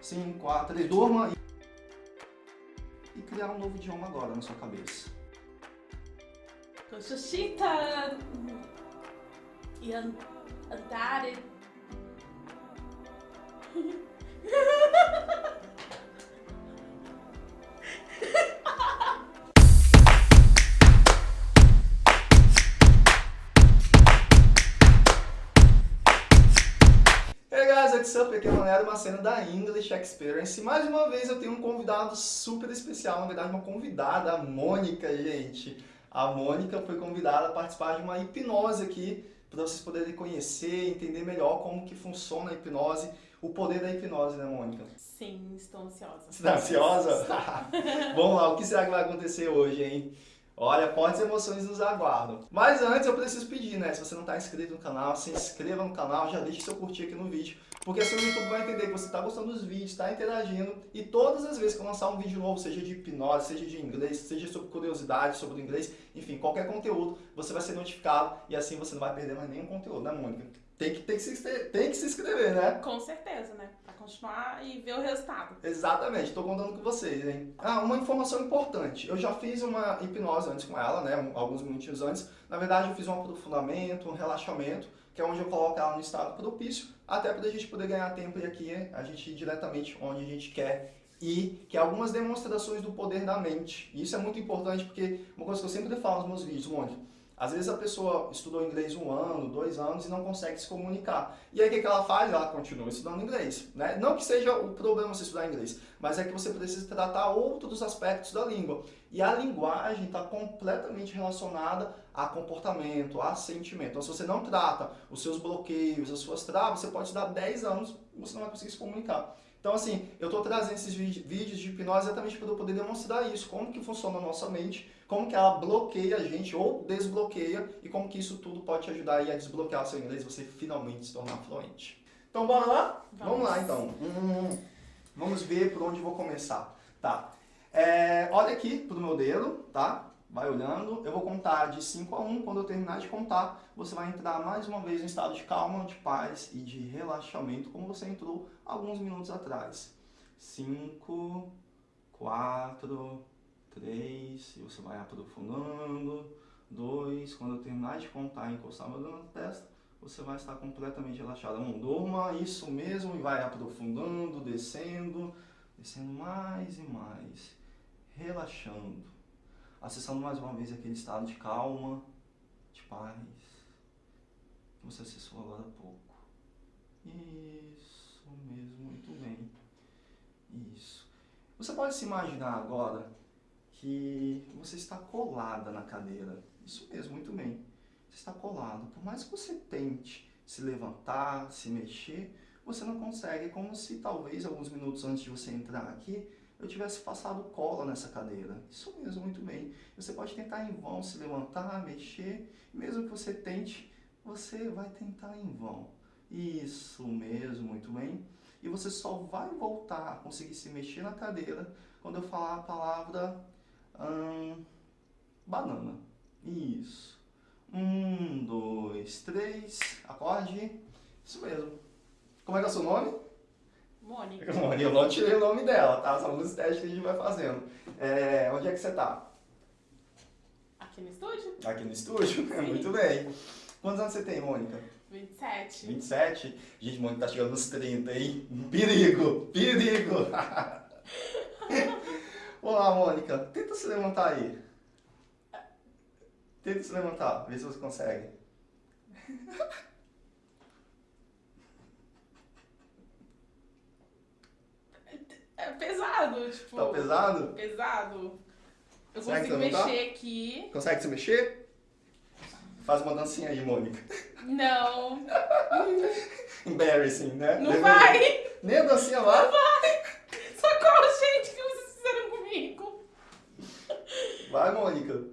5, 4, 3, durma e... e criar um novo idioma agora na sua cabeça. Xoxita e an andare. Aqui é Leonardo, uma cena da English Experience. Mais uma vez eu tenho um convidado super especial, na verdade uma convidada, a Mônica, gente. A Mônica foi convidada a participar de uma hipnose aqui, para vocês poderem conhecer, entender melhor como que funciona a hipnose, o poder da hipnose, né Mônica? Sim, estou ansiosa. Você tá ansiosa? Vamos lá, o que será que vai acontecer hoje, hein? Olha, fortes emoções nos aguardam. Mas antes eu preciso pedir, né? Se você não está inscrito no canal, se inscreva no canal, já deixe seu curtir aqui no vídeo. Porque assim o YouTube vai entender que você está gostando dos vídeos, está interagindo. E todas as vezes que eu lançar um vídeo novo, seja de hipnose, seja de inglês, seja sobre curiosidade, sobre o inglês, enfim, qualquer conteúdo, você vai ser notificado e assim você não vai perder mais nenhum conteúdo, né, Mônica? Tem que, tem, que se, tem que se inscrever, né? Com certeza, né? Pra continuar e ver o resultado. Exatamente, estou contando com vocês, hein? Ah, uma informação importante. Eu já fiz uma hipnose antes com ela, né? Alguns minutinhos antes. Na verdade, eu fiz um aprofundamento, um relaxamento, que é onde eu coloco ela no estado propício, até para a gente poder ganhar tempo e aqui a gente ir diretamente onde a gente quer ir, que é algumas demonstrações do poder da mente. E isso é muito importante porque uma coisa que eu sempre falo nos meus vídeos, Mônica, às vezes a pessoa estudou inglês um ano, dois anos e não consegue se comunicar. E aí o que, ela faz? Ela continua estudando inglês. Né? Não que seja o problema você estudar inglês, mas é que você precisa tratar outros aspectos da língua. E a linguagem está completamente relacionada a comportamento, a sentimento. Então se você não trata os seus bloqueios, as suas travas, você pode estudar 10 anos e você não vai conseguir se comunicar. Então, assim, eu estou trazendo esses vídeos de hipnose exatamente para eu poder demonstrar isso, como que funciona a nossa mente, como que ela bloqueia a gente ou desbloqueia e como que isso tudo pode te ajudar a desbloquear o seu inglês e você finalmente se tornar fluente. Então, bora lá? Vamos, Vamos lá, então. Hum, vamos ver por onde vou começar. Tá. É, olha aqui pro meu dedo, tá? vai olhando, eu vou contar de 5 a 1, quando eu terminar de contar, você vai entrar mais uma vez em estado de calma, de paz e de relaxamento, como você entrou alguns minutos atrás. 5, 4, 3, e você vai aprofundando, 2, quando eu terminar de contar e encostar meu dedo na testa, você vai estar completamente relaxado. Um, durma, isso mesmo, e vai aprofundando, descendo, descendo mais e mais, relaxando acessando mais uma vez aquele estado de calma, de paz, que você acessou agora há pouco. Isso mesmo, muito bem. Isso. Você pode se imaginar agora que você está colada na cadeira. Isso mesmo, muito bem. Você está colado. Por mais que você tente se levantar, se mexer, você não consegue. É como se talvez alguns minutos antes de você entrar aqui, eu tivesse passado cola nessa cadeira. Isso mesmo, muito bem. Você pode tentar em vão se levantar, mexer, mesmo que você tente, você vai tentar em vão. Isso mesmo, muito bem. E você só vai voltar a conseguir se mexer na cadeira quando eu falar a palavra hum, banana. Isso. Um, dois, três, acorde. Isso mesmo. Como é que é o seu nome? Mônica. Mônica, eu não tirei o nome dela, tá? São alguns testes que a gente vai fazendo. É, onde é que você tá? Aqui no estúdio. Aqui no estúdio? Sim. Muito bem. Quantos anos você tem, Mônica? 27. 27? Gente, Mônica tá chegando nos 30, hein? Perigo! Perigo! Olá, Mônica. Tenta se levantar aí. Tenta se levantar, vê se você consegue. É pesado, tipo. Tá pesado? Pesado. Eu Será consigo mexer aqui. Consegue se mexer? Faz uma dancinha aí, Mônica. Não. Embarrassing, né? Não vai. Nem a dancinha lá? Não vai. Socorro, gente, que? Vai, Mônica.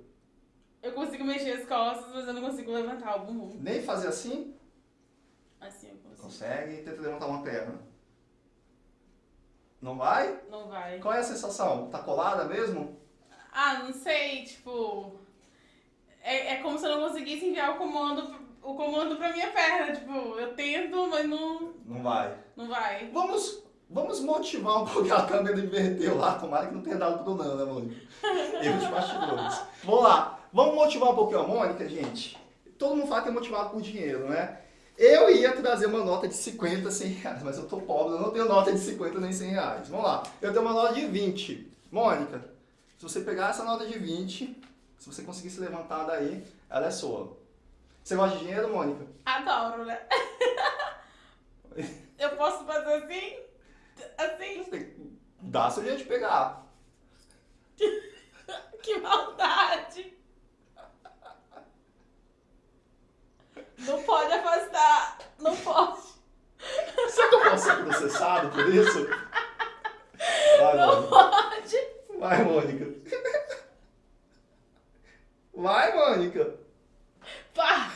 Eu consigo mexer as costas, mas eu não consigo levantar o bumbum. Nem fazer assim? Assim eu consigo. Consegue? Tenta levantar uma perna. Não vai? Não vai. Qual é a sensação? Tá colada mesmo? Ah, não sei, tipo... É, é como se eu não conseguisse enviar o comando, o comando pra minha perna, tipo, eu tento, mas não... Não vai. Não vai. Vamos Vamos motivar um pouco a câmera inverteu lá, tomara que não tenha dado pro não, né, Mônica? Erro de bastidores. Vamos lá, vamos motivar um pouquinho a Mônica, gente? Todo mundo fala que é motivado por dinheiro, né? Eu ia trazer uma nota de 50, 100 reais, mas eu tô pobre, eu não tenho nota de 50 nem 100 reais. Vamos lá, eu tenho uma nota de 20. Mônica, se você pegar essa nota de 20, se você conseguir se levantar daí, ela é sua. Você gosta de dinheiro, Mônica? Adoro, né? eu posso fazer assim? Assim? Dá seu jeito de pegar. que maldade! Não pode afastar. Não pode. Será que eu posso ser processado por isso? Vai, não Mônica. pode. Vai, Mônica. Vai, Mônica. Pá.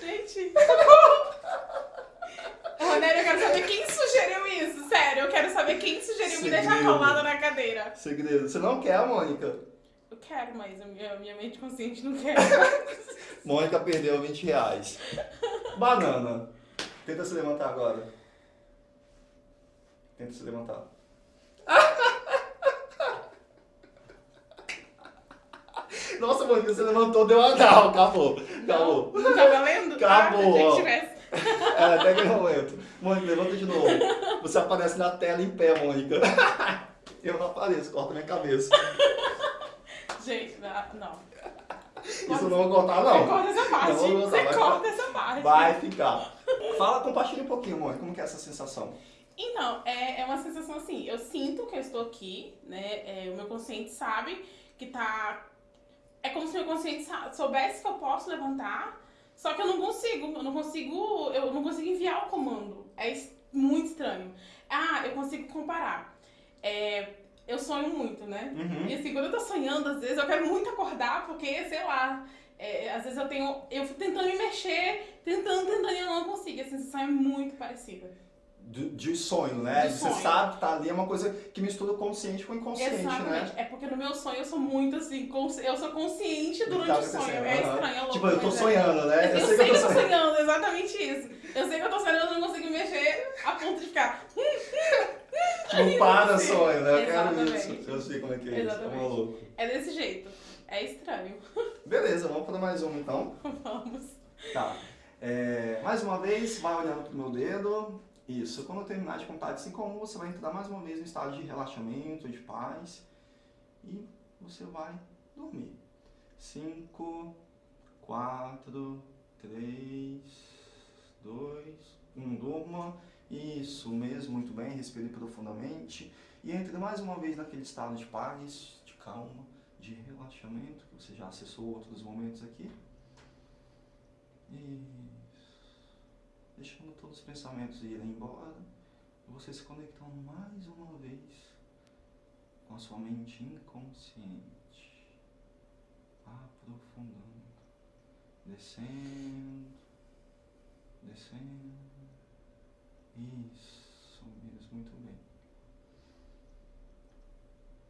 Gente. Ronério, eu quero saber quem sugeriu isso. Sério, eu quero saber quem sugeriu Segredo. me deixar acalmada na cadeira. Segredo. Você não quer, Mônica? Eu quero, mas a minha, minha mente consciente não quer. Mônica perdeu 20 reais. Banana. Tenta se levantar agora. Tenta se levantar. Nossa, Mônica, você levantou, deu a não, acabou. Acabou. Não, tá valendo? Acabou. Ah, é, até aquele momento. Mônica, levanta de novo. Você aparece na tela em pé, Mônica. Eu não apareço, corta minha cabeça. Gente, não. Isso não vou cortar, não. Você corta essa parte. Não vou Você corta essa parte. Vai ficar. Fala, compartilha um pouquinho, Mônica, como que é essa sensação? Então, é, é uma sensação assim, eu sinto que eu estou aqui, né? É, o meu consciente sabe que tá. É como se o meu consciente soubesse que eu posso levantar, só que eu não consigo, eu não consigo, eu não consigo enviar o comando. É muito estranho. Ah, eu consigo comparar. É, eu sonho muito, né? Uhum. E assim, quando eu tô sonhando, às vezes eu quero muito acordar, porque, sei lá, é, às vezes eu tenho. Eu fico tentando me mexer, tentando, tentando, e eu não consigo. A sensação é muito parecida. De, de sonho, né? De Você sonho. sabe que tá ali, é uma coisa que mistura o consciente com o inconsciente, né? Exatamente. né? É porque no meu sonho eu sou muito assim, eu sou consciente durante tá o sonho. É estranho, é louco. Tipo, eu tô é. sonhando, né? Eu, eu sei, sei que eu tô sonhando. sonhando, exatamente isso. Eu sei que eu tô sonhando, eu não consigo mexer a ponto de ficar. Não para sonho, né? Eu quero isso. Eu sei como é que é Exatamente. isso. É maluco. É desse jeito. É estranho. Beleza, vamos para mais uma então. Vamos. Tá. É, mais uma vez, vai olhando pro meu dedo. Isso. Quando terminar de contar de 5 a 1, você vai entrar mais uma vez no estado de relaxamento, de paz. E você vai dormir. 5, 4, 3, 2, 1. Durma. Isso mesmo, muito bem, respire profundamente e entre mais uma vez naquele estado de paz, de calma, de relaxamento, que você já acessou outros momentos aqui. Isso. Deixando todos os pensamentos irem embora você se conectando mais uma vez com a sua mente inconsciente, aprofundando, descendo, descendo. Isso mesmo, muito bem.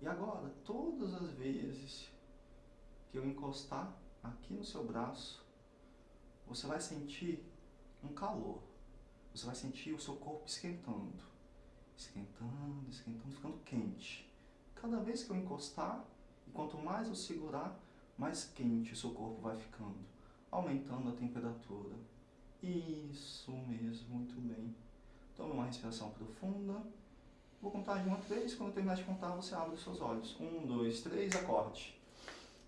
E agora, todas as vezes que eu encostar aqui no seu braço, você vai sentir um calor. Você vai sentir o seu corpo esquentando. Esquentando, esquentando, ficando quente. Cada vez que eu encostar, e quanto mais eu segurar, mais quente o seu corpo vai ficando. Aumentando a temperatura. Isso mesmo, muito bem. Tome uma respiração profunda. Vou contar de uma três. Quando eu terminar de contar, você abre os seus olhos. Um, dois, três, acorde.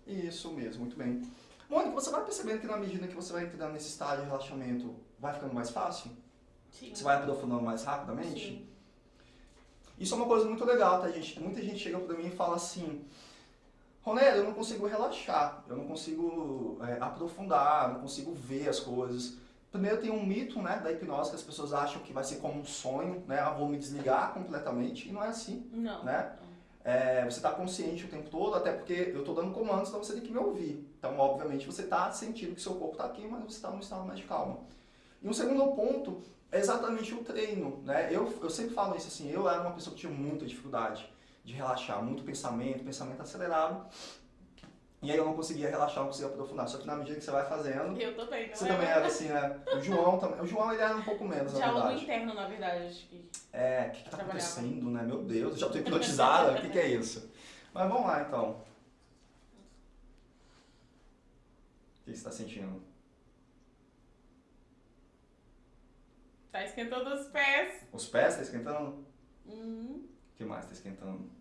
Isso mesmo, muito bem. Mônica, você vai percebendo que na medida que você vai entrando nesse estado de relaxamento, vai ficando mais fácil? Sim. Você vai aprofundando mais rapidamente? Sim. Isso é uma coisa muito legal, tá, gente? Muita gente chega pra mim e fala assim, Ronélio, eu não consigo relaxar, eu não consigo é, aprofundar, não consigo ver as coisas. Primeiro tem um mito né, da hipnose que as pessoas acham que vai ser como um sonho, né? Ah, vou me desligar completamente, e não é assim. Não. Né? É, você está consciente o tempo todo, até porque eu estou dando comandos, então você tem que me ouvir. Então, obviamente, você está sentindo que seu corpo está aqui, mas você está num estado mais de calma. E um segundo ponto é exatamente o treino. Né? Eu, eu sempre falo isso assim, eu era uma pessoa que tinha muita dificuldade de relaxar, muito pensamento, pensamento acelerado. E aí eu não conseguia relaxar, não conseguia aprofundar. Só que na medida que você vai fazendo, Eu também, não você é? também era assim, né? O João também. O João ele era um pouco menos, na Diálogo verdade. interno, na verdade, acho que. É, o que, que tá acontecendo, né? Meu Deus, eu já tô hipnotizada, o que, que é isso? Mas vamos lá então. O que você está sentindo? Esquentando os pés. Os pés tá esquentando? Uhum. O que mais tá esquentando?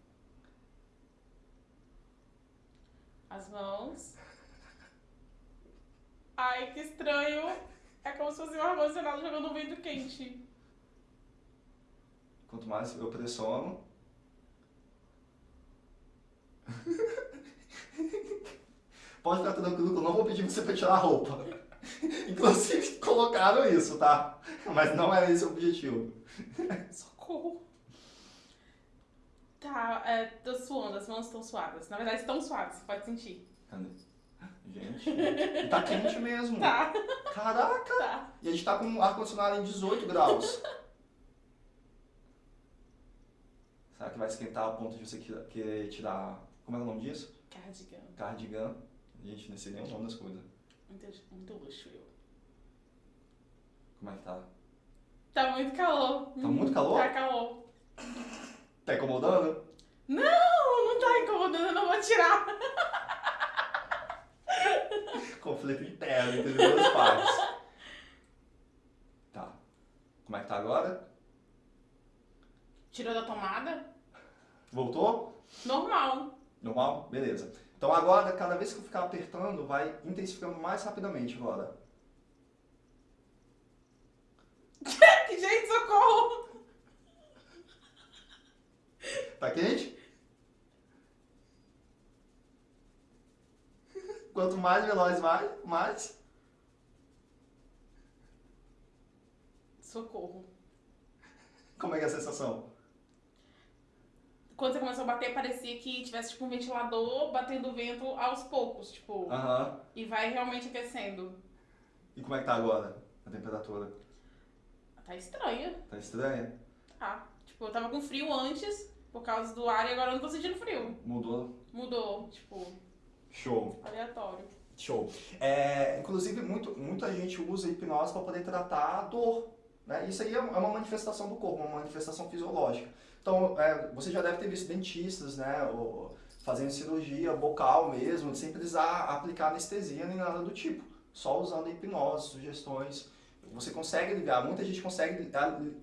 As mãos. Ai, que estranho. É como se fosse um ar-condicionado jogando um vento quente. Quanto mais eu pressiono. Pode ficar tranquilo que eu não vou pedir você pra tirar a roupa. Inclusive colocaram isso, tá? Mas não era esse o objetivo. Socorro. Tá, é, tô suando, as mãos estão suadas. Na verdade, estão suadas, você pode sentir. Cadê? Gente, tá quente mesmo. Tá, Caraca! tá. E a gente tá com o ar-condicionado em 18 graus. Será que vai esquentar a ponto de você querer tirar. Como é o nome disso? Cardigan. Cardigan. Gente, não sei nem o nome das coisas. Muito, muito luxo, eu. Como é que tá? Tá muito calor. Tá muito calor? Tá calor. Tá incomodando? Não, não tá incomodando, eu não vou tirar. Conflito interno entre os dois pais. Tá. Como é que tá agora? Tirou da tomada? Voltou? Normal. Normal? Beleza. Então agora, cada vez que eu ficar apertando, vai intensificando mais rapidamente agora. Gente, socorro. Tá quente? Quanto mais veloz vai, mais. Socorro. Como é que é a sensação? Quando você começou a bater, parecia que tivesse tipo um ventilador batendo vento aos poucos, tipo, Aham. e vai realmente aquecendo. E como é que tá agora? A temperatura? Tá estranha. Tá estranha? Tá. Tipo, eu tava com frio antes, por causa do ar, e agora eu não tô sentindo frio. Mudou? Mudou, tipo, Show. aleatório. Show. É, inclusive, muito, muita gente usa hipnose para poder tratar a dor. Né? Isso aí é uma manifestação do corpo, uma manifestação fisiológica. Então, é, você já deve ter visto dentistas né, fazendo cirurgia bucal mesmo, sem precisar aplicar anestesia nem nada do tipo. Só usando hipnose, sugestões. Você consegue ligar, muita gente consegue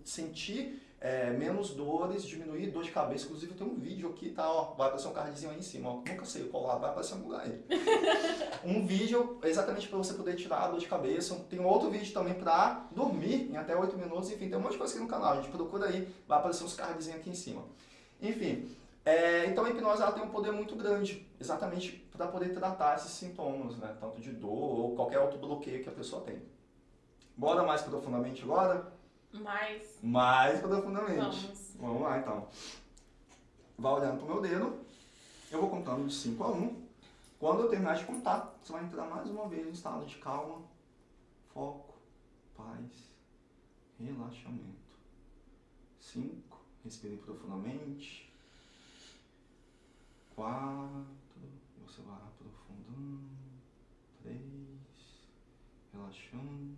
sentir é, menos dores, diminuir dor de cabeça. Inclusive, tem um vídeo aqui, tá? Ó, vai aparecer um cardzinho aí em cima. Ó, nunca sei qual lado, vai aparecer um lugar aí um vídeo exatamente para você poder tirar a dor de cabeça. Tem outro vídeo também para dormir em até 8 minutos. Enfim, tem um monte de coisa aqui no canal. A gente procura aí, vai aparecer uns cardzinhos aqui em cima. Enfim, é, então a hipnose ela tem um poder muito grande, exatamente para poder tratar esses sintomas, né? Tanto de dor ou qualquer outro bloqueio que a pessoa tem. Bora mais profundamente agora? Mas, Mais profundamente. vamos. Vamos lá então. Vai olhando pro meu dedo. Eu vou contando de 5 a 1. Quando eu terminar de contar, você vai entrar mais uma vez em estado de calma, foco, paz, relaxamento. 5. Respire profundamente. 4. Você vai aprofundando. 3. Relaxando.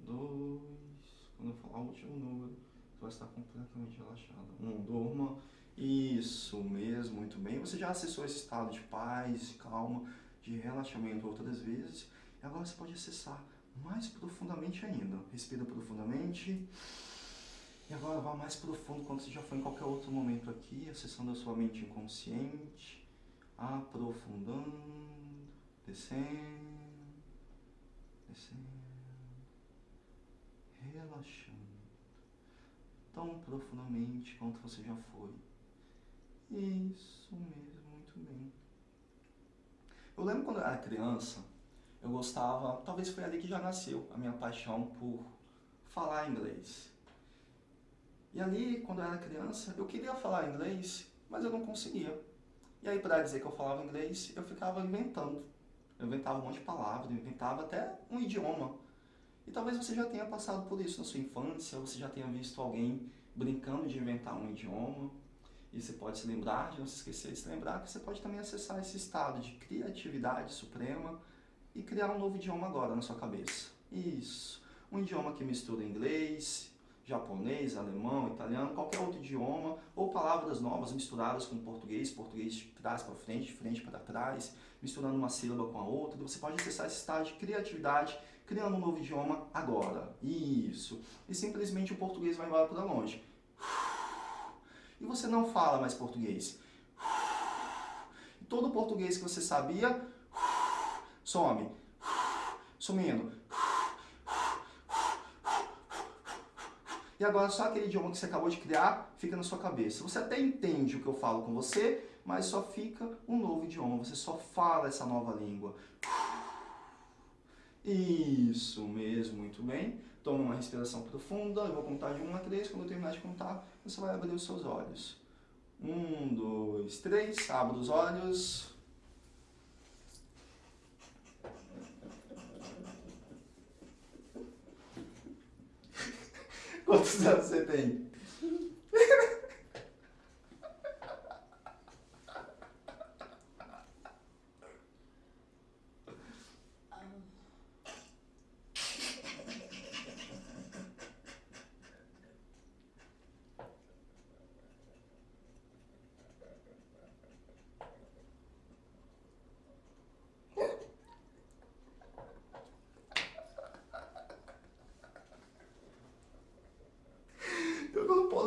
2. Quando eu falar o último número, você vai estar completamente relaxado. 1. Um, durma. Isso mesmo, muito bem. Você já acessou esse estado de paz, calma, de relaxamento outras vezes. E agora você pode acessar mais profundamente ainda. Respira profundamente. E agora vá mais profundo quando você já foi em qualquer outro momento aqui, acessando a sua mente inconsciente, aprofundando, descendo, descendo, relaxando tão profundamente quanto você já foi. Isso mesmo, muito bem. Eu lembro quando eu era criança, eu gostava, talvez foi ali que já nasceu a minha paixão por falar inglês. E ali, quando eu era criança, eu queria falar inglês, mas eu não conseguia. E aí, para dizer que eu falava inglês, eu ficava inventando. Eu inventava um monte de palavras, inventava até um idioma. E talvez você já tenha passado por isso na sua infância, você já tenha visto alguém brincando de inventar um idioma. E você pode se lembrar, de não se esquecer de se lembrar, que você pode também acessar esse estado de criatividade suprema e criar um novo idioma agora na sua cabeça. Isso. Um idioma que mistura inglês, japonês, alemão, italiano, qualquer outro idioma, ou palavras novas misturadas com português, português de trás para frente, de frente para trás, misturando uma sílaba com a outra. Você pode acessar esse estado de criatividade criando um novo idioma agora. Isso. E simplesmente o português vai embora para longe. E você não fala mais português. Todo o português que você sabia, some. Sumindo. E agora só aquele idioma que você acabou de criar fica na sua cabeça. Você até entende o que eu falo com você, mas só fica um novo idioma. Você só fala essa nova língua. Isso mesmo, muito bem. Toma uma respiração profunda, eu vou contar de 1 a 3, quando eu terminar de contar, você vai abrir os seus olhos. 1, 2, 3, abre os olhos. Quantos anos você tem?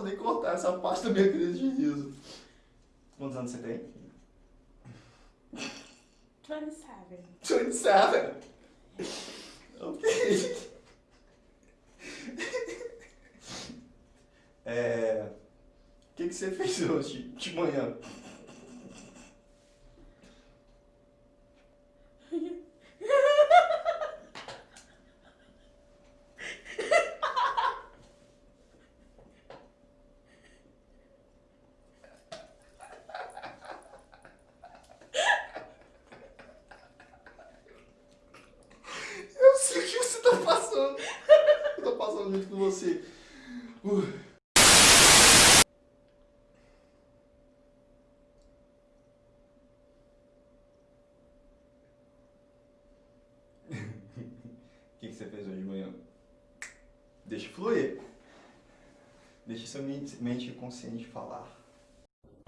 posso nem cortar essa parte da minha crise de riso. Quantos anos você tem? 27. 27? Ok. É... O que, que você fez hoje de manhã? junto com você. Uh. O que, que você fez hoje de manhã? Deixa fluir. Deixa seu mente consciente falar.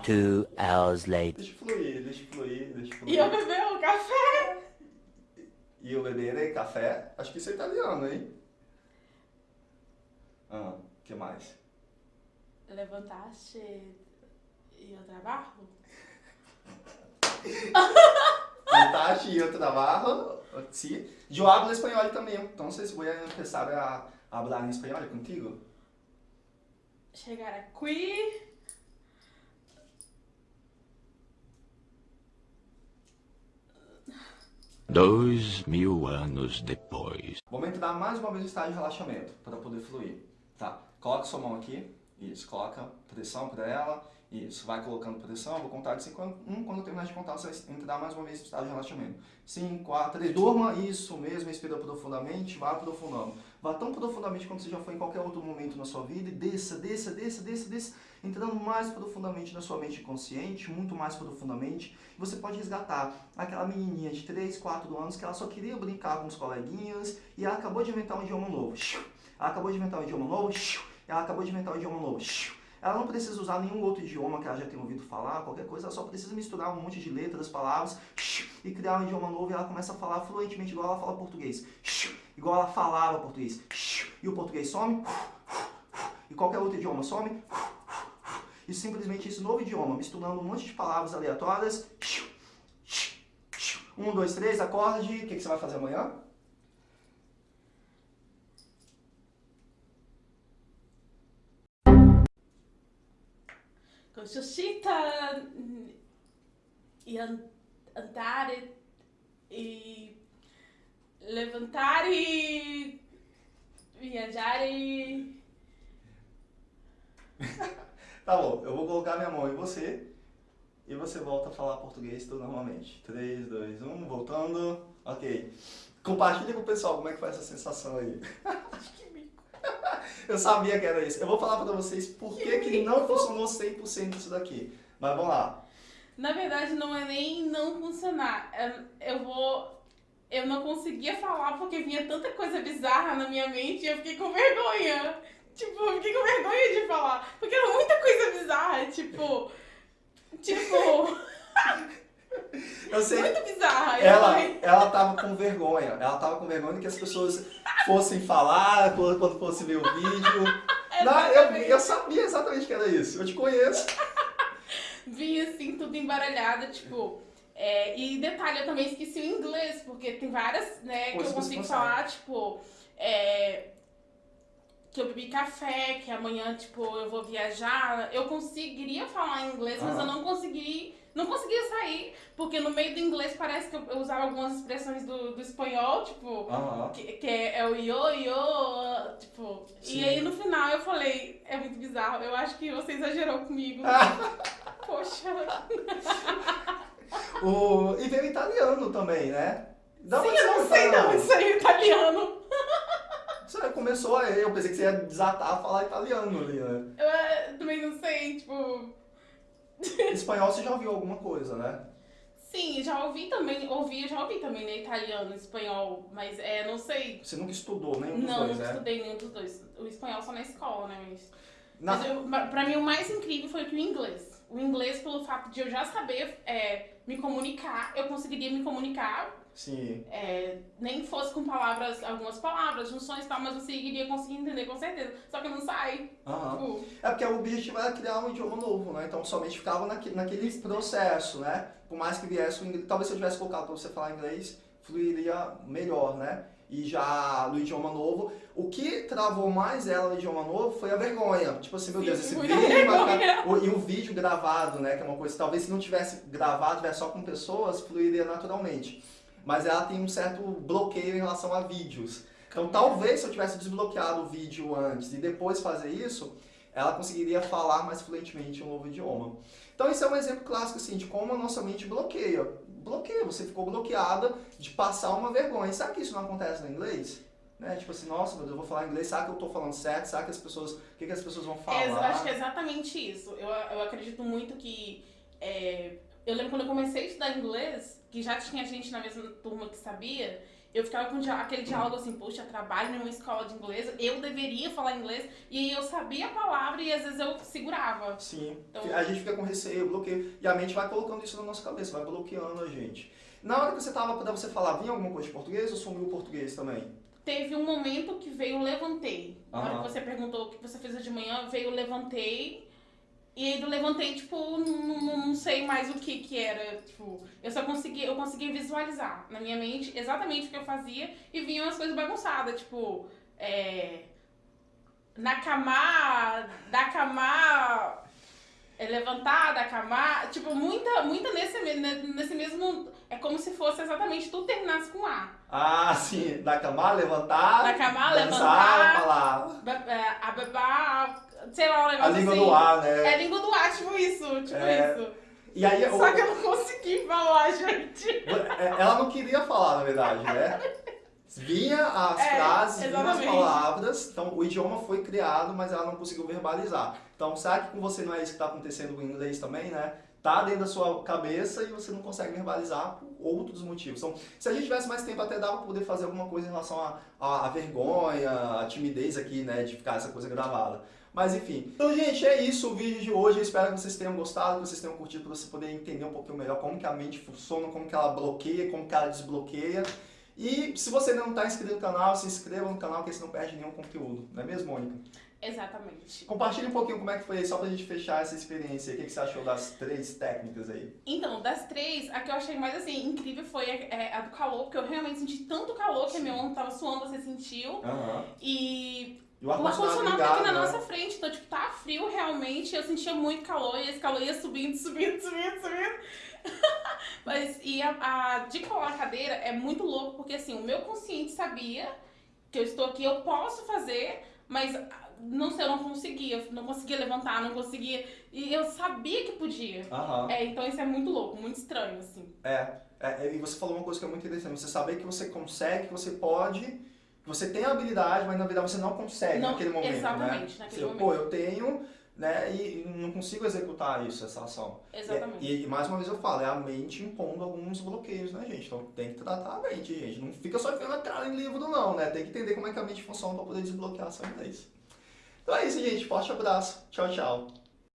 Two hours later. Deixa fluir, deixa fluir, deixa fluir. E eu bebeu café? E eu beberei café? Acho que isso é italiano, hein? Ah, que mais? Levantaste e eu trabalho? Levantaste e eu trabalho, sí. Yo hablo espanhol também, então voy a empezar a hablar em espanhol contigo. Chegar aqui... Dois mil anos depois. Momento dar mais uma vez o estado de relaxamento, para poder fluir. Tá, coloca sua mão aqui, isso, coloca pressão para ela, isso, vai colocando pressão, vou contar de 5 a 1, quando eu terminar de contar você vai entrar mais uma vez no estado de relaxamento. 5, 4, 3, durma, isso mesmo, respira profundamente, vá aprofundando. Vá tão profundamente quanto você já foi em qualquer outro momento na sua vida e desça, desça, desça, desça, desça, entrando mais profundamente na sua mente consciente, muito mais profundamente. Você pode resgatar aquela menininha de 3, 4 anos que ela só queria brincar com os coleguinhas e ela acabou de inventar um idioma novo. Ela acabou de inventar um idioma novo, ela acabou de inventar um idioma novo. Ela não precisa usar nenhum outro idioma que ela já tenha ouvido falar, qualquer coisa, ela só precisa misturar um monte de letras, palavras, e criar um idioma novo e ela começa a falar fluentemente igual ela fala português. Igual ela falava português. E o português some, e qualquer outro idioma some. E simplesmente esse novo idioma, misturando um monte de palavras aleatórias. Um, dois, três, acorde. O que, você vai fazer amanhã? Suscita e andar e levantar e viajar e... tá bom, eu vou colocar minha mão em você e você volta a falar português tudo normalmente. 3, 2, 1, voltando. Ok. Compartilha com o pessoal como é que foi essa sensação aí. que bico. Eu sabia que era isso. Eu vou falar pra vocês por que, que não funcionou 100% isso daqui. Mas vamos lá. Na verdade, não é nem não funcionar. É- Eu vou. Eu não conseguia falar porque vinha tanta coisa bizarra na minha mente e eu fiquei com vergonha. Tipo, eu fiquei com vergonha de falar. Porque era muita coisa bizarra. Tipo. Tipo. Eu sei. muito bizarra. Ela, ela tava com vergonha. Ela tava com vergonha que as pessoas fossem falar quando quando fosse ver o vídeo. Não, eu, eu sabia exatamente que era isso. Eu te conheço. vinha assim, tudo embaralhado, tipo. É, e detalhe, eu também esqueci o inglês, porque tem várias, né, que eu consigo falar, tipo. é, que eu bebi café, que amanhã, tipo, eu vou viajar. Eu conseguiria falar inglês, mas Ah. eu não consegui. Não conseguia sair, porque no meio do inglês parece que eu, eu usava algumas expressões do, do espanhol, tipo. Aham. Que, que é, é o io, io, tipo. Sim. E aí no final eu falei, é muito bizarro, eu acho que você exagerou comigo. Poxa. O, e veio italiano também, né? Da Sim, eu não sei não, isso aí é italiano. Você começou aí, eu pensei que você ia desatar a falar italiano ali, né? Eu é, também não sei, tipo. Espanhol você já ouviu alguma coisa, né? Sim, já ouvi também, ouvi, já ouvi também, né, italiano, espanhol, mas é, não sei. Você nunca estudou nenhum dos Não, dois, não né? estudei nenhum dos dois. O espanhol só na escola, né, mas. Na- Mas eu, pra mim o mais incrível foi que o inglês. O inglês, pelo fato de eu já saber é, me comunicar, eu conseguiria me comunicar, Sim. é, nem fosse com palavras, algumas palavras, junções e tal, mas você iria conseguir entender com certeza. Só que não sai. Aham. Tipo, É porque o objetivo era criar um idioma novo, né? Então somente ficava naquele, naquele processo, né? Por mais que viesse o inglês, talvez se eu tivesse colocado para você falar inglês, fluiria melhor, né? E já no idioma novo, o que travou mais ela no idioma novo foi a vergonha. Tipo assim, meu Deus, esse muita vídeo vai ficar... E o vídeo gravado, né? Que é uma coisa, talvez se não tivesse gravado, tivesse só com pessoas, fluiria naturalmente. Mas ela tem um certo bloqueio em relação a vídeos. Então talvez se eu tivesse desbloqueado o vídeo antes e depois fazer isso, ela conseguiria falar mais fluentemente um novo idioma. Então esse é um exemplo clássico assim, de como a nossa mente bloqueia. Bloqueia, você ficou bloqueada de passar uma vergonha. Sabe que isso não acontece no inglês? Né? Tipo assim, nossa, eu vou falar inglês, será que eu tô falando certo? Será que as pessoas, o que, que as pessoas vão falar? É, eu acho que é exatamente isso. Eu, eu acredito muito que. é, eu lembro quando eu comecei a estudar inglês, que já tinha gente na mesma turma que sabia, eu ficava com aquele diálogo assim, poxa, trabalho numa escola de inglês, eu deveria falar inglês, e eu sabia a palavra e às vezes eu segurava. Sim, Então- a gente fica com receio, bloqueio, e a mente vai colocando isso na nossa cabeça, vai bloqueando a gente. Na hora que você tava pra você falar, vinha alguma coisa de português ou sumiu o português também? Teve um momento que veio levantei. Na hora que você perguntou o que você fez hoje de manhã, veio levantei. E aí do levantei, tipo, não, não, sei mais o que que era. Tipo, eu só conseguia, eu conseguia visualizar na minha mente exatamente o que eu fazia e vinham as coisas bagunçadas, tipo, é. Nakama, Dakama, é, levantar, Dakama, tipo, muita, muita nesse, nesse mesmo. É como se fosse exatamente tudo terminasse com A. Ah, sim, da cama, levantar, Nakama, dançar, levantar, falar. Ba- é, A bebá, sei lá, um A negócio língua assim. do ar, né? É a língua do ar, tipo isso, tipo É, isso. E aí, Só que eu não consegui falar, gente. É, ela não queria falar, na verdade, né? Vinha as É, frases, vinha as exatamente. palavras, então o idioma foi criado, mas ela não conseguiu verbalizar. Então, será que com você não é isso que está acontecendo com o inglês também, né? Tá dentro da sua cabeça e você não consegue verbalizar por outros motivos. Então, se a gente tivesse mais tempo, até dava pra poder fazer alguma coisa em relação à vergonha, à timidez aqui, né? De ficar essa coisa gravada. Mas enfim. Então, gente, é isso o vídeo de hoje. Eu espero que vocês tenham gostado, que vocês tenham curtido, para você poder entender um pouquinho melhor como que a mente funciona, como que ela bloqueia, como que ela desbloqueia. E se você ainda não está inscrito no canal, se inscreva no canal, que você não perde nenhum conteúdo. Não é mesmo, Mônica? Exatamente. Compartilhe um pouquinho como é que foi, só pra gente fechar essa experiência. O que, que você achou das três técnicas aí? Então, das três, a que eu achei mais assim, incrível foi a, é, a do calor, porque eu realmente senti tanto calor que meu ombro tava suando, você sentiu. Aham. E o ar-condicionado tá aqui na né? nossa frente, então, tipo, tá frio realmente. Eu sentia muito calor e esse calor ia subindo, subindo, subindo, subindo. Mas, e a, a de colar a cadeira é muito louco, porque assim, o meu consciente sabia que eu estou aqui, eu posso fazer, mas ah, não sei, eu não conseguia, não conseguia levantar, não conseguia. E eu sabia que podia. Aham. É, então isso é muito louco, muito estranho, assim. É, é, e você falou uma coisa que é muito interessante. Você saber que você consegue, que você pode, Você tem a habilidade, mas na verdade você não consegue Não, naquele momento, exatamente, né? naquele Você, momento. Pô, eu tenho, né, e não consigo executar isso, essa ação. Exatamente. E, e mais uma vez eu falo, é a mente impondo alguns bloqueios, né, gente? Então tem que tratar a mente, gente. Não fica só enfiando a cara em livro, não, né? Tem que entender como é que a mente funciona para poder desbloquear essa vez. Então é isso, gente. Forte abraço. Tchau, tchau.